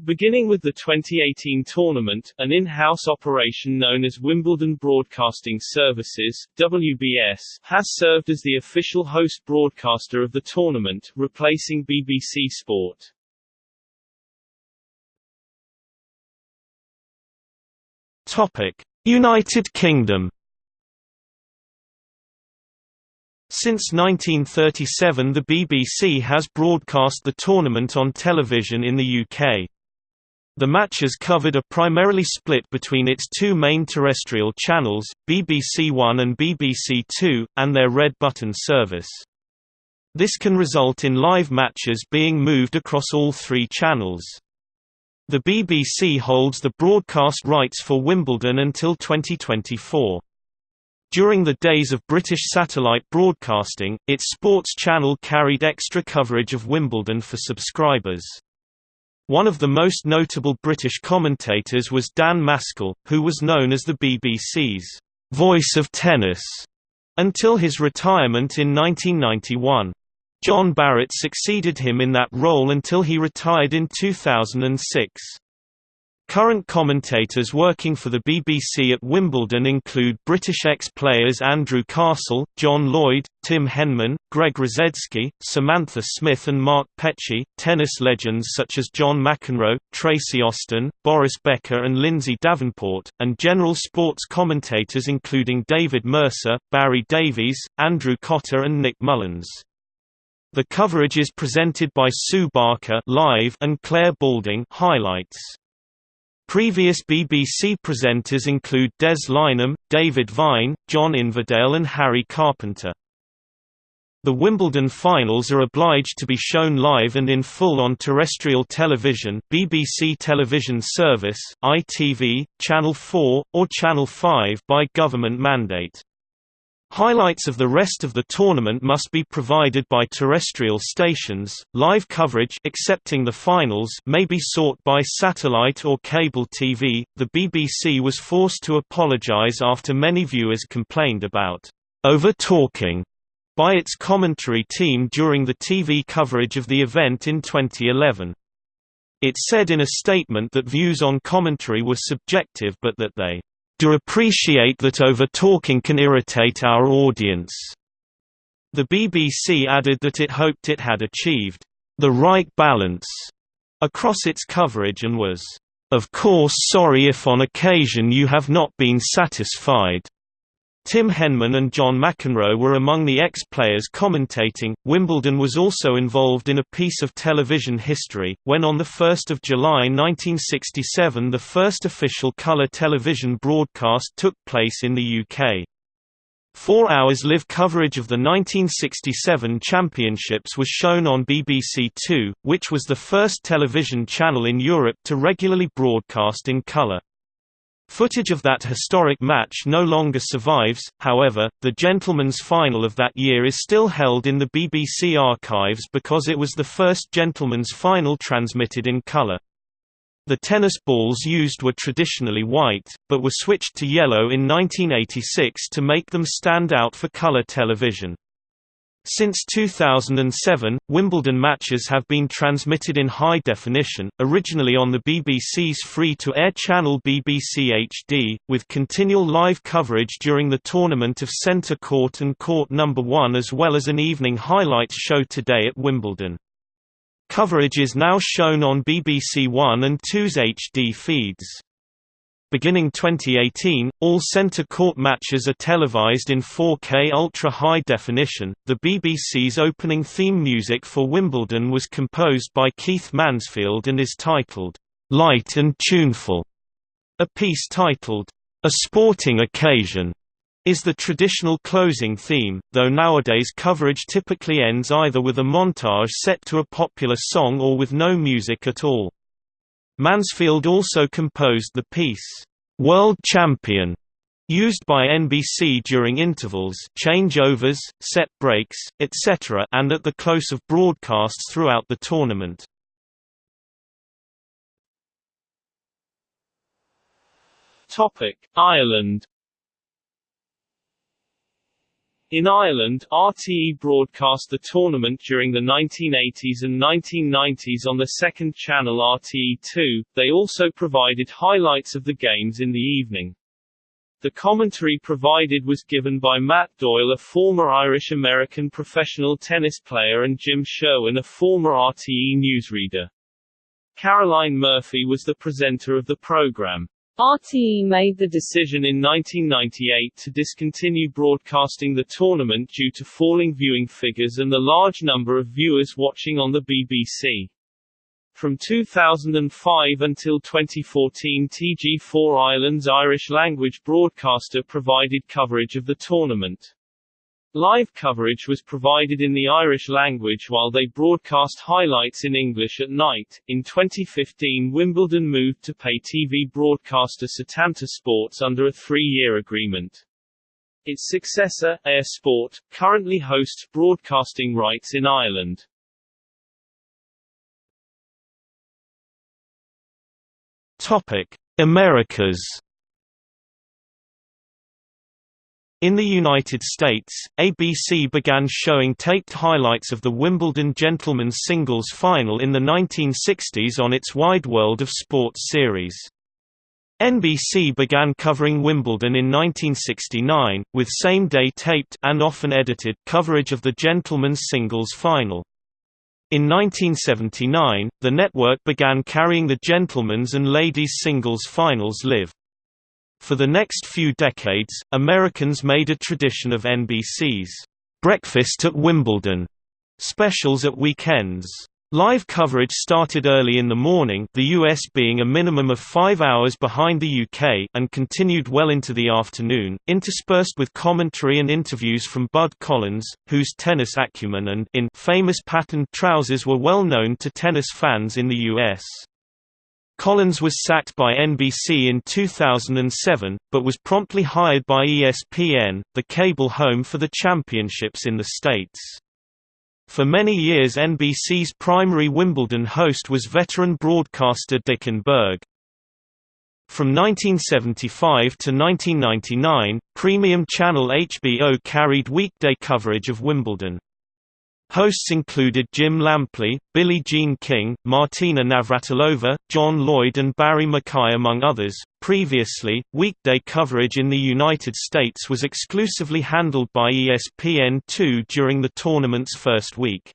Beginning with the 2018 tournament, an in-house operation known as Wimbledon Broadcasting Services (WBS) has served as the official host broadcaster of the tournament, replacing BBC Sport. Topic: United Kingdom Since 1937 the BBC has broadcast the tournament on television in the UK. The matches covered are primarily split between its two main terrestrial channels, BBC One and BBC Two, and their red button service. This can result in live matches being moved across all three channels. The BBC holds the broadcast rights for Wimbledon until 2024. During the days of British satellite broadcasting, its sports channel carried extra coverage of Wimbledon for subscribers. One of the most notable British commentators was Dan Maskell, who was known as the BBC's «voice of tennis» until his retirement in 1991. John Barrett succeeded him in that role until he retired in 2006. Current commentators working for the BBC at Wimbledon include British ex-players Andrew Castle, John Lloyd, Tim Henman, Greg Rusedski, Samantha Smith and Mark Petchey, tennis legends such as John McEnroe, Tracy Austin, Boris Becker and Lindsay Davenport, and general sports commentators including David Mercer, Barry Davies, Andrew Cotter and Nick Mullins. The coverage is presented by Sue Barker live and Clare Balding highlights. Previous BBC presenters include Des Lynam, David Vine, John Inverdale and Harry Carpenter. The Wimbledon finals are obliged to be shown live and in full on terrestrial television BBC Television Service, ITV, Channel 4, or Channel 5 by government mandate. Highlights of the rest of the tournament must be provided by terrestrial stations. Live coverage excepting the finals may be sought by satellite or cable TV. The BBC was forced to apologize after many viewers complained about over-talking by its commentary team during the TV coverage of the event in 2011. It said in a statement that views on commentary were subjective but that they do appreciate that over-talking can irritate our audience." The BBC added that it hoped it had achieved the right balance across its coverage and was, "...of course sorry if on occasion you have not been satisfied." Tim Henman and John McEnroe were among the ex-players commentating. Wimbledon was also involved in a piece of television history, when on the 1 July 1967 the first official colour television broadcast took place in the UK. Four hours live coverage of the 1967 championships was shown on BBC Two, which was the first television channel in Europe to regularly broadcast in colour. Footage of that historic match no longer survives, however, the gentlemen's final of that year is still held in the BBC archives because it was the first gentlemen's final transmitted in colour. The tennis balls used were traditionally white, but were switched to yellow in 1986 to make them stand out for colour television. Since 2007, Wimbledon matches have been transmitted in high definition, originally on the BBC's free-to-air channel BBC HD, with continual live coverage during the tournament of Centre Court and Court No. 1 as well as an evening highlights show today at Wimbledon. Coverage is now shown on BBC One and 2's HD feeds. Beginning 2018, all centre court matches are televised in 4K ultra high definition. The BBC's opening theme music for Wimbledon was composed by Keith Mansfield and is titled Light and Tuneful. A piece titled A Sporting Occasion is the traditional closing theme, though nowadays coverage typically ends either with a montage set to a popular song or with no music at all. Mansfield also composed the piece, "'World Champion' used by NBC during intervals changeovers, set breaks, etc. and at the close of broadcasts throughout the tournament. Ireland in Ireland, RTE broadcast the tournament during the 1980s and 1990s on the second channel RTE2. They also provided highlights of the games in the evening. The commentary provided was given by Matt Doyle, a former Irish-American professional tennis player and Jim Sherwin, a former RTE newsreader. Caroline Murphy was the presenter of the program. RTE made the decision in 1998 to discontinue broadcasting the tournament due to falling viewing figures and the large number of viewers watching on the BBC. From 2005 until 2014 TG4 Ireland's Irish language broadcaster provided coverage of the tournament. Live coverage was provided in the Irish language while they broadcast highlights in English at night. In 2015, Wimbledon moved to pay TV broadcaster Setanta Sports under a three year agreement. Its successor, Eir Sport, currently hosts broadcasting rights in Ireland. Topic: Americas. In the United States, ABC began showing taped highlights of the Wimbledon Gentlemen's Singles Final in the 1960s on its Wide World of Sports series. NBC began covering Wimbledon in 1969, with same-day taped and often edited coverage of the Gentlemen's Singles Final. In 1979, the network began carrying the gentlemen's and ladies' singles finals live. For the next few decades, Americans made a tradition of NBC's Breakfast at Wimbledon specials at weekends. Live coverage started early in the morning the US being a minimum of five hours behind the UK and continued well into the afternoon, interspersed with commentary and interviews from Bud Collins, whose tennis acumen and in famous patterned trousers were well known to tennis fans in the US. Collins was sacked by NBC in 2007, but was promptly hired by ESPN, the cable home for the championships in the States. For many years NBC's primary Wimbledon host was veteran broadcaster Dick Enberg. From 1975 to 1999, premium channel HBO carried weekday coverage of Wimbledon. Hosts included Jim Lampley, Billie Jean King, Martina Navratilova, John Lloyd, and Barry MacKay, among others. Previously, weekday coverage in the United States was exclusively handled by ESPN2 during the tournament's first week.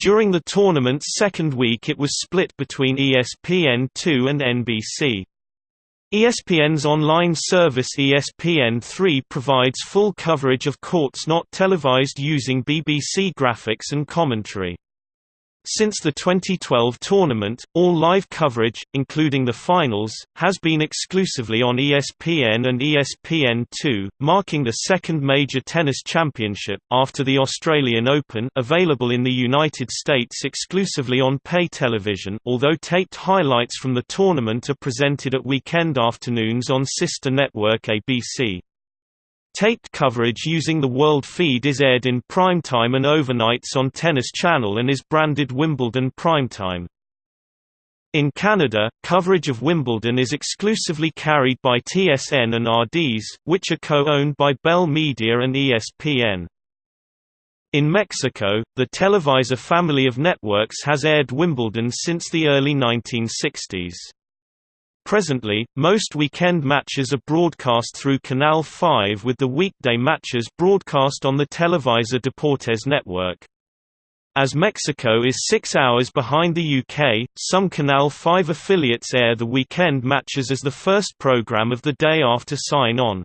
During the tournament's second week, it was split between ESPN2 and NBC. ESPN's online service ESPN3 provides full coverage of courts not televised using BBC graphics and commentary. Since the 2012 tournament, all live coverage, including the finals, has been exclusively on ESPN and ESPN2, marking the second major tennis championship, after the Australian Open available in the United States exclusively on pay television although taped highlights from the tournament are presented at weekend afternoons on sister network ABC. Taped coverage using the World Feed is aired in primetime and overnights on Tennis Channel and is branded Wimbledon Primetime. In Canada, coverage of Wimbledon is exclusively carried by TSN and RDS, which are co-owned by Bell Media and ESPN. In Mexico, the Televisa family of networks has aired Wimbledon since the early 1960s. Presently, most weekend matches are broadcast through Canal 5 with the weekday matches broadcast on the Televisa Deportes network. As Mexico is six hours behind the UK, some Canal 5 affiliates air the weekend matches as the first program of the day after sign-on.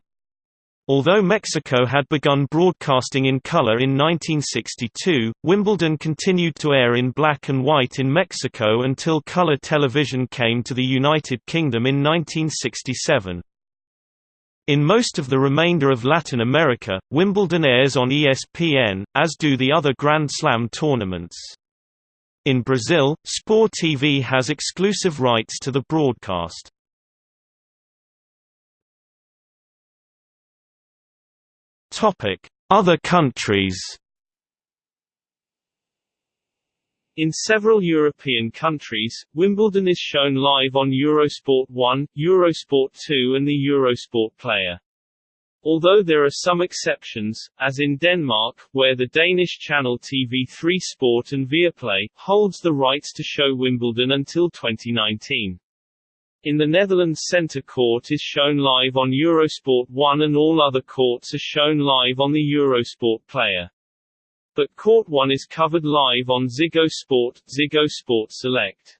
Although Mexico had begun broadcasting in color in 1962, Wimbledon continued to air in black and white in Mexico until color television came to the United Kingdom in 1967. In most of the remainder of Latin America, Wimbledon airs on ESPN, as do the other Grand Slam tournaments. In Brazil, Sport TV has exclusive rights to the broadcast. Topic: Other countries. In several European countries, Wimbledon is shown live on Eurosport 1, Eurosport 2 and the Eurosport player. Although there are some exceptions, as in Denmark, where the Danish channel TV3 Sport and Viaplay, holds the rights to show Wimbledon until 2019. In the Netherlands Centre Court is shown live on Eurosport 1 and all other courts are shown live on the Eurosport player. But Court 1 is covered live on Ziggo Sport, Ziggo Sport Select.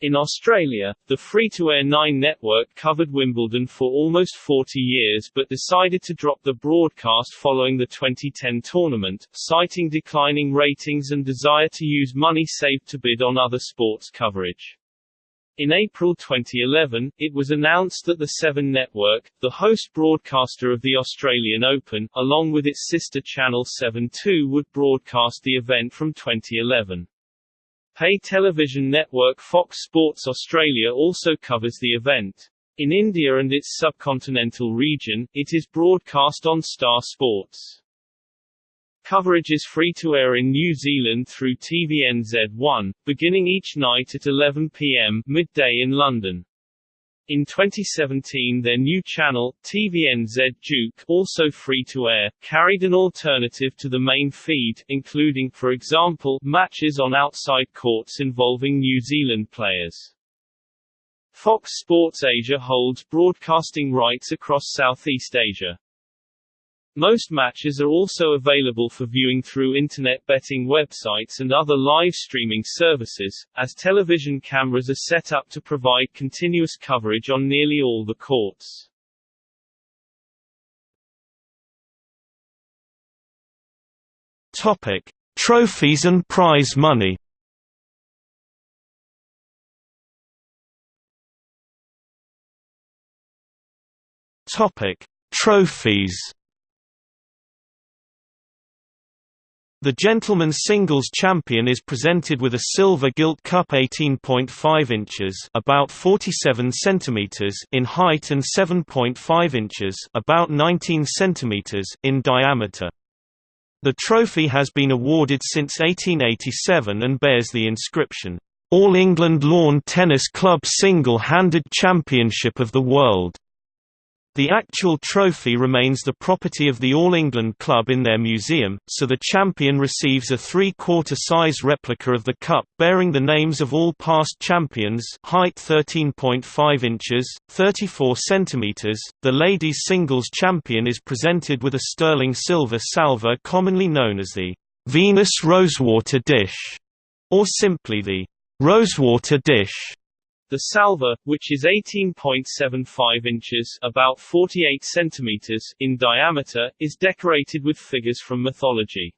In Australia, the free-to-air Nine network covered Wimbledon for almost 40 years but decided to drop the broadcast following the 2010 tournament, citing declining ratings and desire to use money saved to bid on other sports coverage. In April 2011, it was announced that the Seven Network, the host broadcaster of the Australian Open, along with its sister channel 7 2 would broadcast the event from 2011. Pay television network Fox Sports Australia also covers the event. In India and its subcontinental region, it is broadcast on Star Sports. Coverage is free to air in New Zealand through TVNZ1, beginning each night at 11 p.m. midday in London. In 2017 their new channel, TVNZ Duke, also free-to-air, carried an alternative to the main feed, including, for example, matches on outside courts involving New Zealand players. Fox Sports Asia holds broadcasting rights across Southeast Asia. Most matches are also available for viewing through internet betting websites and other live streaming services, as television cameras are set up to provide continuous coverage on nearly all the courts. Topic: Trophies and prize money. Topic: Trophies. The gentleman's singles champion is presented with a silver gilt cup 18.5 inches, about 47 centimeters in height and 7.5 inches, about 19 centimeters in diameter. The trophy has been awarded since 1887 and bears the inscription, All England Lawn Tennis Club Single-Handed Championship of the World. The actual trophy remains the property of the All England Club in their museum, so the champion receives a three-quarter size replica of the cup bearing the names of all past champions height 13.5 inches, 34 centimeters. The ladies' singles champion is presented with a sterling silver salver commonly known as the Venus Rosewater dish, or simply the Rosewater dish. The salver, which is 18.75 inches about 48 centimeters in diameter, is decorated with figures from mythology.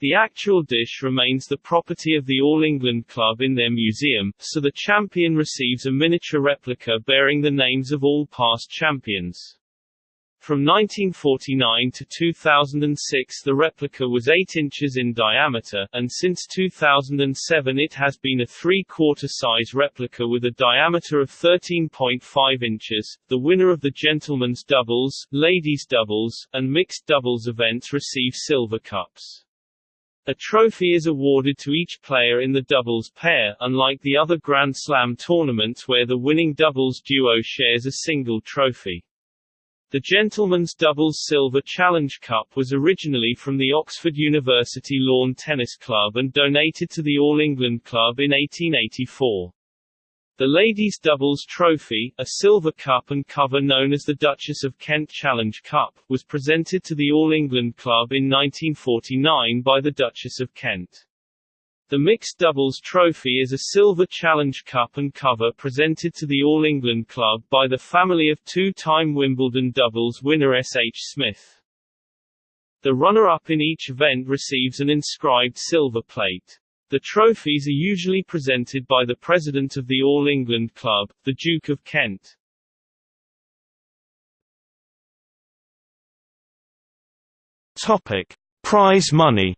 The actual dish remains the property of the All England Club in their museum, so the champion receives a miniature replica bearing the names of all past champions. From 1949 to 2006 the replica was 8 inches in diameter, and since 2007 it has been a three-quarter size replica with a diameter of 13.5 inches. The winner of the gentlemen's doubles, ladies' doubles, and mixed doubles events receive silver cups. A trophy is awarded to each player in the doubles pair, unlike the other Grand Slam tournaments where the winning doubles duo shares a single trophy. The Gentlemen's Doubles Silver Challenge Cup was originally from the Oxford University Lawn Tennis Club and donated to the All England Club in 1884. The Ladies' Doubles Trophy, a silver cup and cover known as the Duchess of Kent Challenge Cup, was presented to the All England Club in 1949 by the Duchess of Kent. The mixed doubles trophy is a silver challenge cup and cover presented to the All England club by the family of two-time Wimbledon doubles winner S. H. Smith. The runner-up in each event receives an inscribed silver plate. The trophies are usually presented by the president of the All England Club, the Duke of Kent. Topic: Prize money.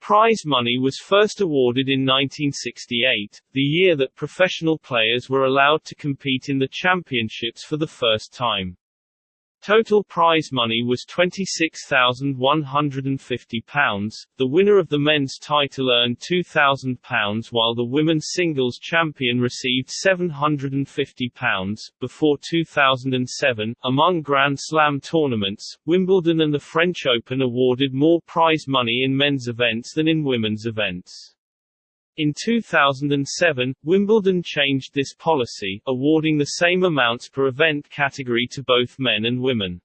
Prize money was first awarded in 1968, the year that professional players were allowed to compete in the championships for the first time. Total prize money was £26,150. The winner of the men's title earned £2,000 while the women's singles champion received £750. Before 2007, among Grand Slam tournaments, Wimbledon and the French Open awarded more prize money in men's events than in women's events. In 2007, Wimbledon changed this policy, awarding the same amounts per event category to both men and women.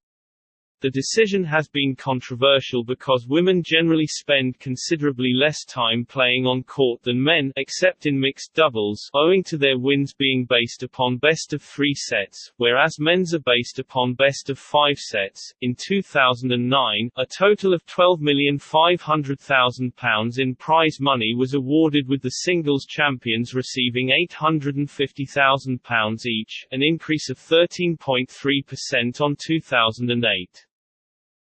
The decision has been controversial because women generally spend considerably less time playing on court than men except in mixed doubles owing to their wins being based upon best of 3 sets, whereas men's are based upon best of 5 sets. In 2009, a total of £12,500,000 in prize money was awarded with the singles champions receiving £850,000 each, an increase of 13.3% on 2008.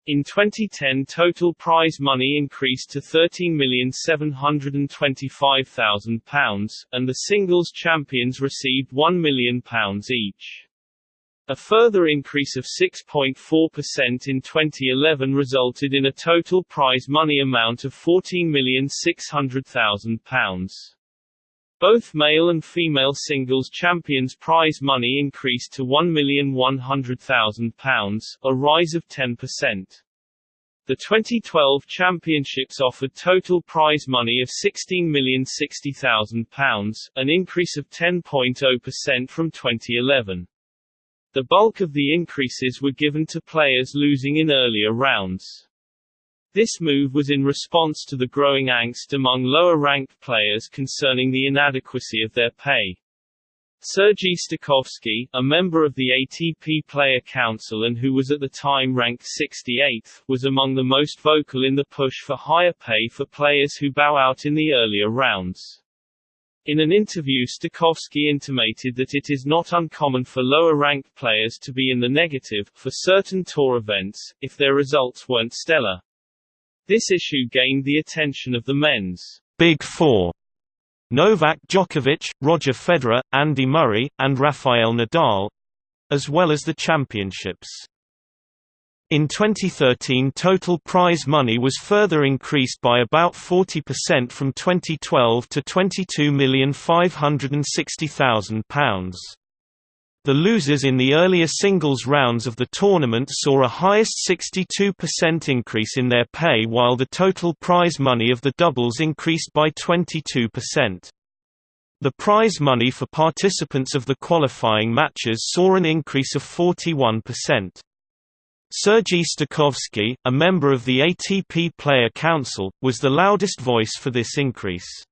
In 2010 total prize money increased to £13,725,000, and the singles champions received £1 million each. A further increase of 6.4% in 2011 resulted in a total prize money amount of £14,600,000. Both male and female singles champions prize money increased to £1,100,000, a rise of 10%. The 2012 championships offered total prize money of £16,060,000, an increase of 10.0% from 2011. The bulk of the increases were given to players losing in earlier rounds. This move was in response to the growing angst among lower-ranked players concerning the inadequacy of their pay. Sergei Stakhovsky, a member of the ATP Player Council and who was at the time ranked 68th, was among the most vocal in the push for higher pay for players who bow out in the earlier rounds. In an interview Stakhovsky intimated that it is not uncommon for lower-ranked players to be in the negative, for certain tour events, if their results weren't stellar. This issue gained the attention of the men's Big Four Novak Djokovic, Roger Federer, Andy Murray, and Rafael Nadal as well as the championships. In 2013 total prize money was further increased by about 40% from 2012 to £22,560,000. The losers in the earlier singles rounds of the tournament saw a highest 62% increase in their pay while the total prize money of the doubles increased by 22%. The prize money for participants of the qualifying matches saw an increase of 41%. Sergei Stakhovsky, a member of the ATP Player Council, was the loudest voice for this increase.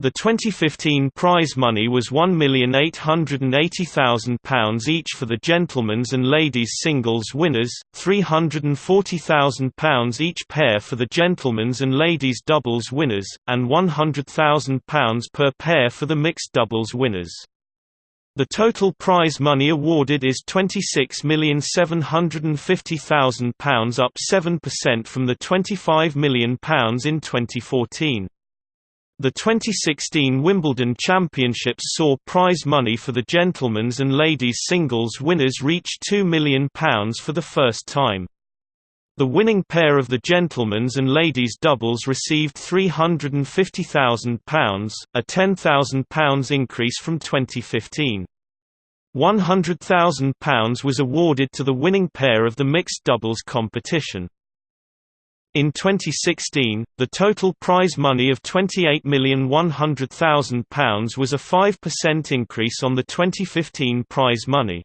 The 2015 prize money was £1,880,000 each for the gentlemen's and ladies' singles winners, £340,000 each pair for the gentlemen's and ladies' doubles winners, and £100,000 per pair for the mixed doubles winners. The total prize money awarded is £26,750,000 up 7% from the £25 million in 2014. The 2016 Wimbledon Championships saw prize money for the gentlemen's and ladies' singles winners reach £2 million for the first time. The winning pair of the gentlemen's and ladies' doubles received £350,000, a £10,000 increase from 2015. £100,000 was awarded to the winning pair of the mixed doubles competition. In 2016, the total prize money of £28,100,000 was a 5% increase on the 2015 prize money.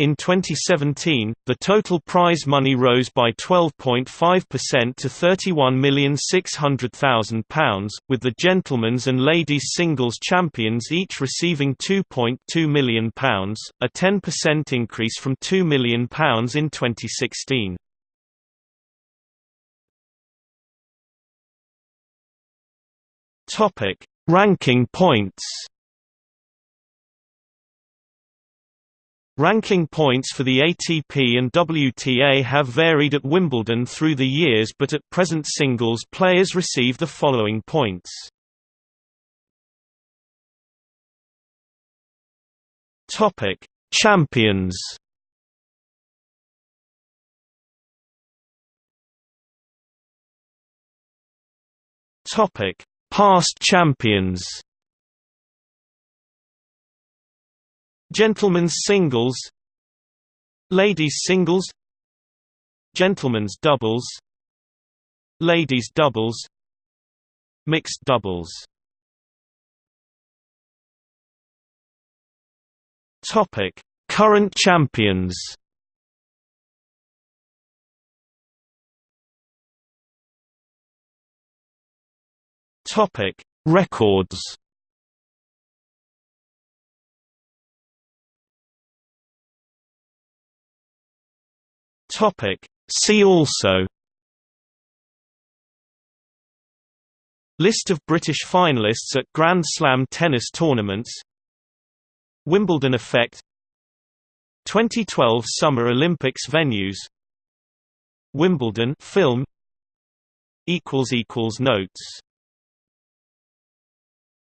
In 2017, the total prize money rose by 12.5% to £31,600,000, with the gentlemen's and ladies' singles champions each receiving £2.2 million, a 10% increase from £2 million in 2016. Topic: Ranking points. Ranking points for the ATP and WTA have varied at Wimbledon through the years but at present singles players receive the following points. Topic: Champions. Topic: Past champions. Gentlemen's singles. Ladies singles. Gentlemen's doubles. Ladies doubles. Mixed doubles. Current champions Topic: Records. Topic: See also. List of British finalists at Grand Slam tennis tournaments. Wimbledon effect. 2012 Summer Olympics venues. Wimbledon film. Equals equals notes